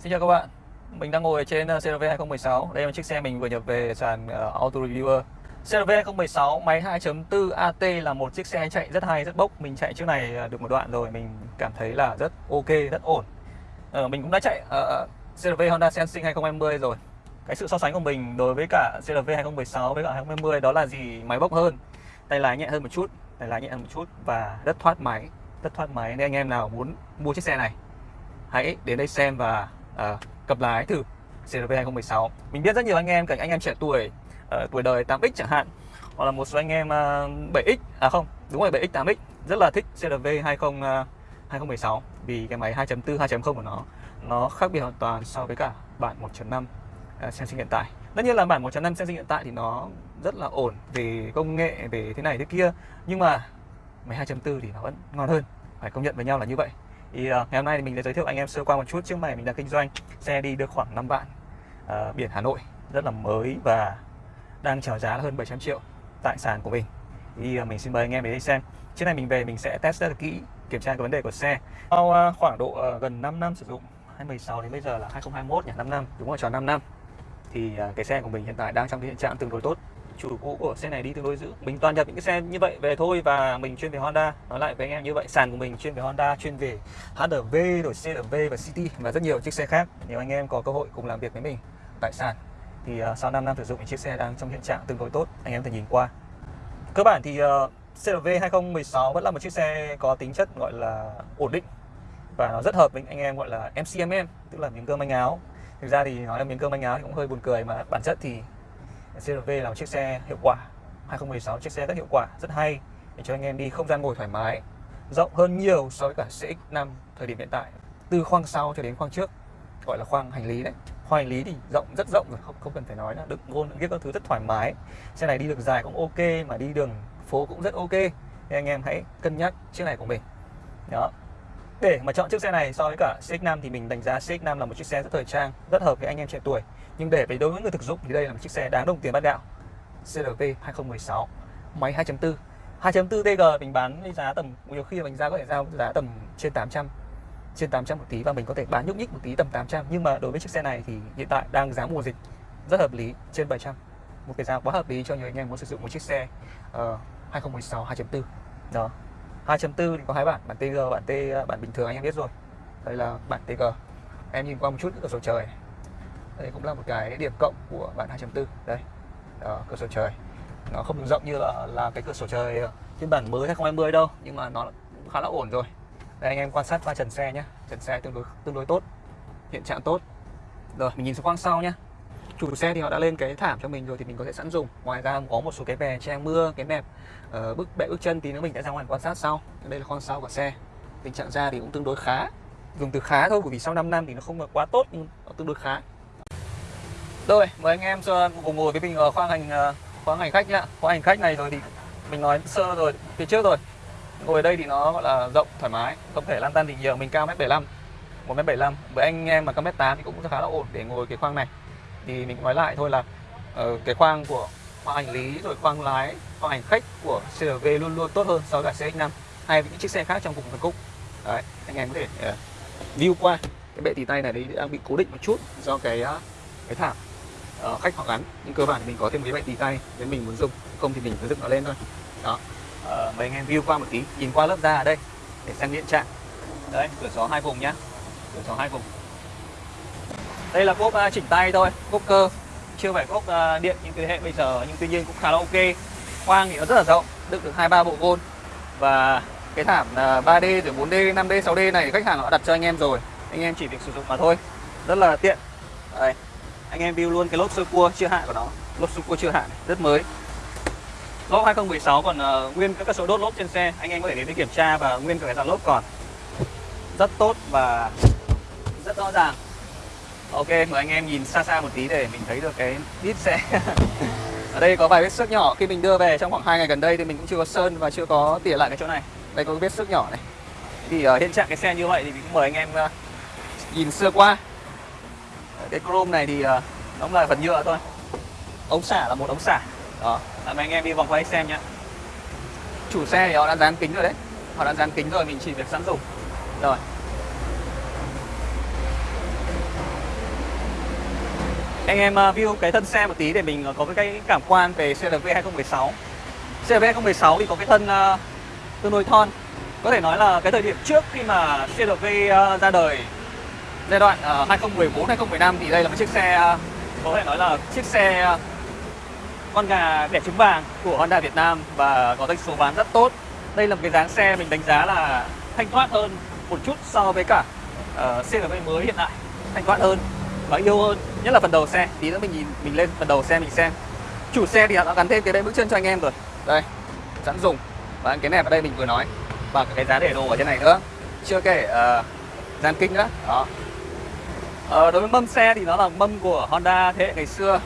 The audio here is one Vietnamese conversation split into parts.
Xin chào các bạn. Mình đang ngồi trên ờ, CRV 2016 Đây là chiếc xe mình vừa nhập về sàn ờ, Auto Reviewer. CRV 2016 máy 2.4 AT là một chiếc xe chạy rất hay, rất bốc. Mình chạy chiếc này ờ, được một đoạn rồi Mình cảm thấy là rất ok, rất ổn. Mình cũng đã chạy uh, CRV Honda Sensing 2020 rồi. Cái sự so sánh của mình đối với cả CRV 2016 với cả 2020 đó là gì? Máy bốc hơn Tay lái nhẹ hơn một chút Tay lái nhẹ hơn một chút Và rất thoát máy Rất thoát máy. Nên anh em nào muốn mua chiếc xe này Hãy đến đây xem và Ờ, à, cập lái thử CRV 2016 Mình biết rất nhiều anh em, cả anh em trẻ tuổi uh, tuổi đời 8X chẳng hạn. Hoặc là một số anh em ờ, uh, 7X, à không, đúng rồi 7X, 8X rất là thích CRV 20 2016 vì cái máy 2.4, 2.0 của nó nó khác biệt hoàn toàn so với cả bản 1.5 uh, Sensing hiện tại. Tất nhiên là bản 1.5 Sensing hiện tại thì nó rất là ổn về công nghệ, về thế này thế kia. Nhưng mà máy 2.4 thì nó vẫn ngon hơn phải công nhận với nhau là như vậy thì uh, ngày hôm nay thì mình sẽ giới thiệu anh em sơ qua một chút. Trước mày mình đang kinh doanh xe đi được khoảng 5 vạn uh, biển Hà Nội. Rất là mới và đang chào giá là hơn 700 triệu tại sàn của mình. Thì uh, mình xin mời anh em đến đây xem. Chiếc này mình về mình sẽ test rất là kỹ kiểm tra cái vấn đề của xe. Sau uh, khoảng độ uh, gần 5 năm sử dụng 2016 đến bây giờ là 2021 nhỉ 5 năm đúng rồi tròn 5 năm. Thì uh, cái xe của mình hiện tại đang trong cái hiện trạng tương đối tốt chủ cũ của xe này đi tương đối giữ. Mình toàn nhập những cái xe như vậy về thôi và mình chuyên về Honda. Nói lại với anh em như vậy sàn của mình chuyên về Honda chuyên về HRV rồi CRV và City và rất nhiều chiếc xe khác. Nếu anh em có cơ hội cùng làm việc với mình tại sàn thì uh, sau 5 năm sử dụng chiếc xe đang trong hiện trạng tương đối tốt anh em có thể nhìn qua. Cơ bản thì uh, CRV 2016 vẫn là một chiếc xe có tính chất gọi là ổn định và nó rất hợp với anh em gọi là MCMM tức là miếng cơm manh áo. Thực ra thì nói là miếng cơm manh áo thì cũng hơi buồn cười mà bản chất thì CRV là một chiếc xe hiệu quả. 2016 chiếc xe rất hiệu quả, rất hay, để cho anh em đi không gian ngồi thoải mái, rộng hơn nhiều so với cả CX5 thời điểm hiện tại. Từ khoang sau cho đến khoang trước, gọi là khoang hành lý đấy. Khoang hành lý thì rộng, rất rộng rồi, không không cần phải nói là đựng gôn đựng các thứ rất thoải mái. Xe này đi được dài cũng ok, mà đi đường phố cũng rất ok. Nên anh em hãy cân nhắc chiếc này của mình. Đó. Để mà chọn chiếc xe này so với cả CX5 thì mình đánh giá CX5 là một chiếc xe rất thời trang, rất hợp với anh em trẻ tuổi nhưng để với đối với người thực dụng thì đây là một chiếc xe đáng đồng tiền bát gạo CRV 2016 máy 2.4 2.4 TG mình bán với giá tầm nhiều khi mình ra có thể giao giá tầm trên 800 trên 800 một tí và mình có thể bán nhúc nhích một tí tầm 800 nhưng mà đối với chiếc xe này thì hiện tại đang giá mùa dịch rất hợp lý trên 700 một cái giá quá hợp lý cho nhiều anh em muốn sử dụng một chiếc xe uh, 2016 2.4 đó. 2.4 thì có hai bản bản TG bản T bản bình thường anh em biết rồi. Đây là bản TG em nhìn qua một chút ở sổ trời đây cũng là một cái điểm cộng của bản 2.4 đây đó, cửa sổ trời. Nó không rộng như là, là cái cửa sổ trời phiên bản mới 2020 đâu nhưng mà nó khá là ổn rồi. Đây anh em quan sát qua trần xe nhé trần xe tương đối tương đối tốt hiện trạng tốt. Rồi mình nhìn xuống khoang sau nhé chủ xe thì họ đã lên cái thảm cho mình rồi thì mình có thể sẵn dùng. Ngoài ra có một số cái bè che mưa cái mẹp uh, ờ, bức bệ bước chân thì nữa mình sẽ ra ngoài quan sát sau. Đây là khoang sau của xe. Tình trạng da thì cũng tương đối khá. Dùng từ khá thôi bởi vì sau 5 năm thì nó không là quá tốt nhưng nó tương đối khá rồi mời anh em cùng ngồi với mình ở khoang hành ờ, khoang hành khách nhá. Khoang hành khách này rồi thì mình nói sơ rồi phía trước rồi. Ngồi ở đây thì nó gọi là rộng thoải mái không thể lan tan thì nhiều. Mình cao mét 75 một mét 75 với anh em mà cao mét 8 thì cũng khá là ổn để ngồi cái khoang này. Thì mình nói lại thôi là uh, cái khoang của khoang hành lý rồi khoang lái khoang hành khách của CRV luôn luôn tốt hơn so với cả CX5 hay những chiếc xe khác trong cùng phân khúc. Đấy anh em có thể uh, view qua. Cái bệ tì tay này đấy đang bị cố định một chút do cái uh, cái thảm uh, khách họ gắn nhưng cơ bản thì mình có thêm cái bệ tì tay nếu mình muốn dùng. Không thì mình cứ dựng nó lên thôi. Đó. Uh, mấy anh em view qua một tí nhìn qua lớp da ở đây để xem hiện trạng. Đấy cửa gió hai vùng nhá. Cửa gió hai vùng. Đây là cốp uh, chỉnh tay thôi cốp cơ. Chưa phải cốp uh, điện những thế hệ bây giờ nhưng tuy nhiên cũng khá là ok. Khoang thì nó rất là rộng đựng được hai ba bộ gôn và cái thảm à, uh, 3D rồi 4D 5D 6D này khách hàng họ đặt cho anh em rồi. Anh em chỉ việc sử dụng mà thôi. Rất là tiện. Đây anh em view luôn cái lốp sơ cua chưa hạn của nó. Lốp sơ cua chưa hạn rất mới. Lốp 2016 còn uh, nguyên các số đốt lốp trên xe. Anh em có thể đến để kiểm tra và nguyên cả cái dàn lốp còn. Rất tốt và rất rõ ràng. Ok mời anh em nhìn xa xa một tí để mình thấy được cái đít xe. Ở đây có vài vết xước nhỏ. Khi mình đưa về trong khoảng hai ngày gần đây thì mình cũng chưa có sơn và chưa có tỉa lại cái chỗ này. Đây có vết xước nhỏ này. Thì ở uh, hiện trạng cái xe như vậy thì mình cũng mời anh em uh, nhìn sơ qua cái chrome này thì ờ, đóng lại là phần nhựa thôi. Ống xả là một ống xả. Đó làm anh em đi vòng quay xem nhé chủ xe thì họ đã dán kính rồi đấy. Họ đã dán kính rồi mình chỉ việc sẵn dùng. Rồi. Anh em ờ, view cái thân xe một tí để mình ờ, có cái cảm quan về CRV 2016 CRV 2016 thì có cái thân uh, tương đối thon. Có thể nói là cái thời điểm trước khi mà CRV uh, ra đời giai đoạn uh, 2014 2015 thì đây là một chiếc xe uh, có thể nói là chiếc xe uh, con gà đẻ trứng vàng của Honda Việt Nam và có doanh số bán rất tốt. Đây là một cái dáng xe mình đánh giá là thanh thoát hơn một chút so với cả ờ, uh, CRV mới hiện tại. Thanh thoát hơn và yêu hơn nhất là phần đầu xe. Tí nữa mình nhìn mình lên phần đầu xe mình xem. Chủ xe thì đã gắn thêm cái đây bước chân cho anh em rồi. Đây sẵn dùng. Và cái nẹp ở đây mình vừa nói. Và cái giá để đồ ở trên này nữa. Chưa kể uh, gian kinh nữa. Đó. Ờ, đối với mâm xe thì nó là mâm của Honda thế hệ ngày xưa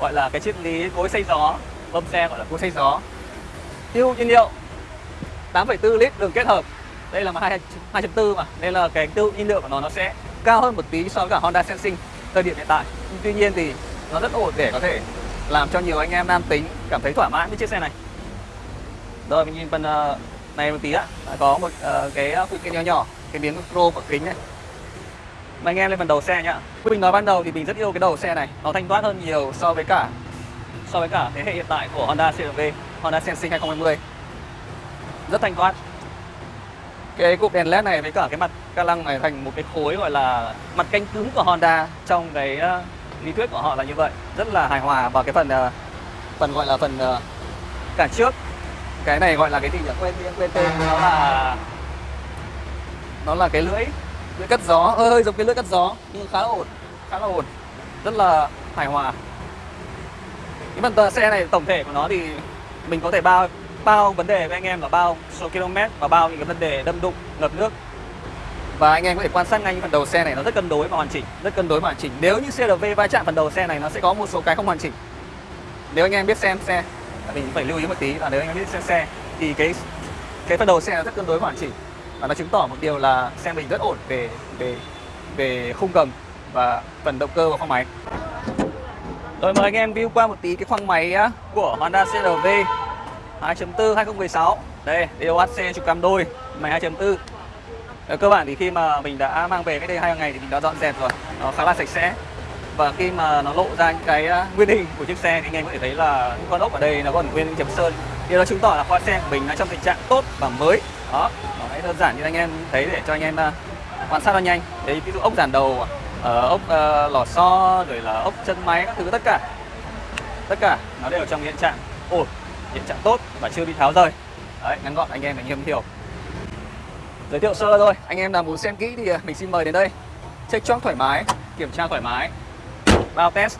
gọi là cái triết lý cối xay gió mâm xe gọi là cối xay gió. Tiêu nhiên liệu 8,4 lít đường kết hợp đây là 2.4 mà nên là cái tiêu nhiên liệu của nó nó sẽ cao hơn một tí so với cả Honda Sensing thời điểm hiện tại. Tuy nhiên thì nó rất ổn để có thể làm cho nhiều anh em nam tính cảm thấy thỏa mãn với chiếc xe này. Rồi mình nhìn phần uh, này một tí ạ. Có một uh, cái ờ, phụ kiện nhỏ nhỏ cái miếng chrome ở kính này mà anh em lên phần đầu xe nhá. Mình nói ban đầu thì mình rất yêu cái đầu xe này. Nó thanh thoát hơn nhiều so với cả, so với cả thế hệ hiện tại của Honda CRV Honda Sensing 2020 rất thanh thoát cái cụm đèn led này với cả cái mặt ca lăng này thành một cái khối gọi là mặt canh cứng của Honda trong cái ờ, lý thuyết của họ là như vậy. Rất là hài hòa và cái phần ờ, phần gọi là phần ờ, cản trước. Cái này gọi là cái gì nhỉ? Quên quên tên. Nó là nó là cái lưỡi lưỡi cắt gió. Hơi hơi giống cái lưỡi cắt gió, nhưng khá là ổn, khá là ổn. Rất là hài hòa. Cái phần xe này, tổng thể của nó thì mình có thể bao bao vấn đề với anh em là bao số km và bao những cái vấn đề đâm đụng, ngập nước. Và anh em có thể quan sát ngay phần đầu xe này, nó rất cân đối và hoàn chỉnh, rất cân đối và hoàn chỉnh. Nếu như CRV va chạm phần đầu xe này, nó sẽ có một số cái không hoàn chỉnh. Nếu anh em biết xem xe mình phải lưu ý một tí là nếu anh em biết xem xe, thì cái cái phần đầu xe nó rất cân đối và hoàn chỉnh và nó chứng tỏ một điều là xe mình rất ổn về về về khung gầm và phần động cơ và khoang máy. Rồi, mời anh em view qua một tí cái khoang máy của Honda CRV 2.4 2016 đây DOHC trục cam đôi, máy 2.4 ở ờ, cơ bản thì khi mà mình đã mang về cái đây hai ngày thì mình đã dọn dẹp rồi, nó khá là sạch sẽ. Và khi mà nó lộ ra những cái nguyên hình của chiếc xe thì anh em có thể thấy là những con ốc ở đây nó còn nguyên chấm sơn. Điều đó chứng tỏ là khoa xe của mình nó trong tình trạng tốt và mới. Đó đơn giản như anh em thấy để cho anh em ờ, quan sát nó nhanh. Đấy ví dụ ốc giản đầu uh, ốc uh, lò xo rồi là ốc chân máy các thứ tất cả. Tất cả nó đều trong hiện trạng ổn hiện trạng tốt và chưa bị tháo rời. Đấy ngắn gọn anh em mình hiểu. Giới thiệu sơ thôi anh em nào muốn xem kỹ thì mình xin mời đến đây. Check chóc thoải mái kiểm tra thoải mái. Bao test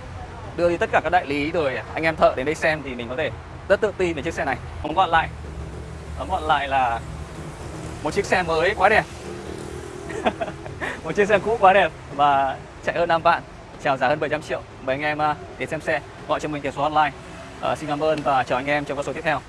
đưa đi tất cả các đại lý rồi anh em thợ đến đây xem thì mình có thể rất tự tin về chiếc xe này. Tóm gọn lại. Tóm gọn lại là một chiếc xe mới quá đẹp. Một chiếc xe cũ quá đẹp và chạy hơn 5 vạn chào giá hơn 700 triệu. Mời anh em à, đến xem xe gọi cho mình tiền số online. Uh, xin cảm ơn và chào anh em trong các số tiếp theo.